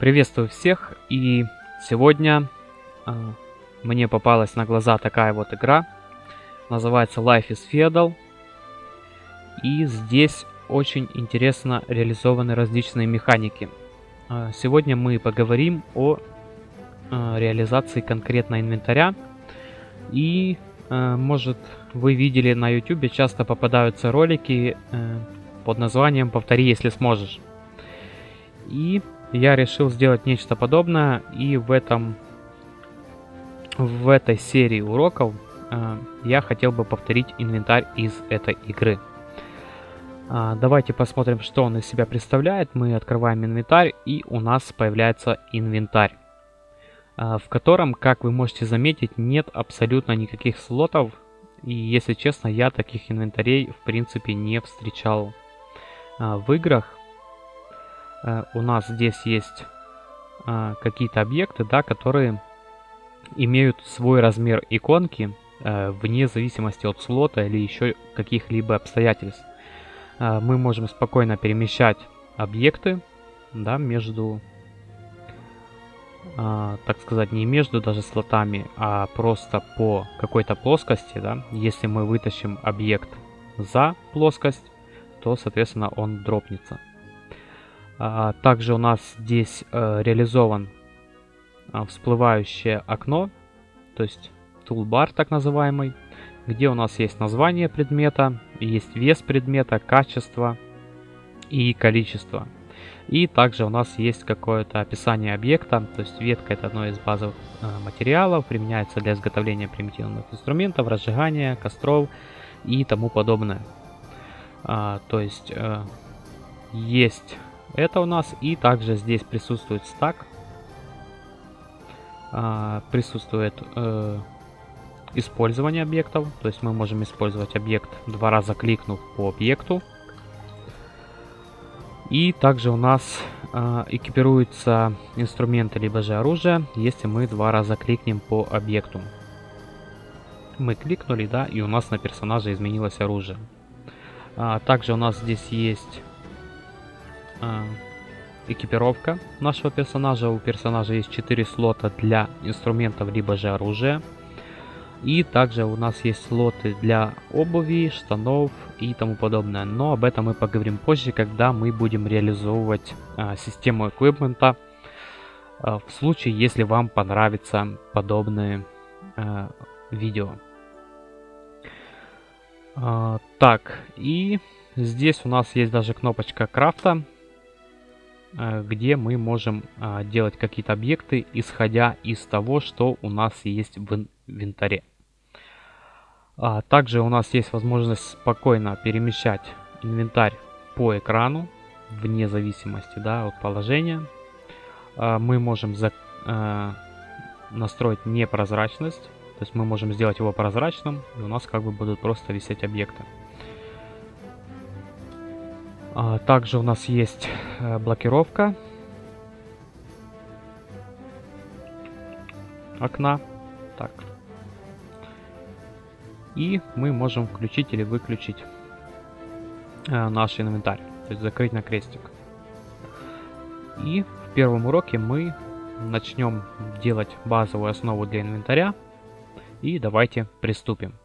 Приветствую всех, и сегодня э, мне попалась на глаза такая вот игра. Называется Life is Feudal. И здесь очень интересно реализованы различные механики. Э, сегодня мы поговорим о э, реализации конкретно инвентаря. И, э, может, вы видели на YouTube, часто попадаются ролики э, под названием «Повтори, если сможешь». И я решил сделать нечто подобное, и в этом в этой серии уроков э, я хотел бы повторить инвентарь из этой игры. Э, давайте посмотрим, что он из себя представляет. Мы открываем инвентарь, и у нас появляется инвентарь, э, в котором, как вы можете заметить, нет абсолютно никаких слотов. И, если честно, я таких инвентарей, в принципе, не встречал э, в играх. Э, у нас здесь есть э, какие-то объекты, да, которые имеют свой размер иконки э, вне зависимости от слота или еще каких-либо обстоятельств. Мы можем спокойно перемещать объекты да, между, так сказать, не между даже слотами, а просто по какой-то плоскости. Да. Если мы вытащим объект за плоскость, то, соответственно, он дропнется. А, также у нас здесь э, реализован а, всплывающее окно, то есть тулбар так называемый, где у нас есть название предмета, есть вес предмета, качество и количество. И также у нас есть какое-то описание объекта, то есть ветка это одно из базовых э, материалов, применяется для изготовления примитивных инструментов, разжигания, костров и тому подобное. А, то есть э, есть это у нас. И также здесь присутствует стак. А, присутствует э, использование объектов. То есть мы можем использовать объект два раза кликнув по объекту. И также у нас э, экипируются инструменты либо же оружие, если мы два раза кликнем по объекту. Мы кликнули, да, и у нас на персонаже изменилось оружие. А, также у нас здесь есть э, экипировка нашего персонажа. У персонажа есть 4 слота для инструментов, либо же оружия. И также у нас есть слоты для обуви, штанов и тому подобное. Но об этом мы поговорим позже, когда мы будем реализовывать э, систему эквипмента. Э, в случае, если вам понравится подобные э, видео. Э, так, и здесь у нас есть даже кнопочка крафта. Э, где мы можем а, делать какие-то объекты, исходя из того, что у нас есть в инвентаре. А, также у нас есть возможность спокойно перемещать инвентарь по экрану, вне зависимости да, от положения. А, мы можем за, настроить непрозрачность, то есть мы можем сделать его прозрачным, и у нас как бы будут просто висеть объекты. А, также у нас есть э, блокировка окна. Так. И мы можем включить или выключить э, наш инвентарь. То есть закрыть на крестик. И в первом уроке мы начнем делать базовую основу для инвентаря. И давайте приступим.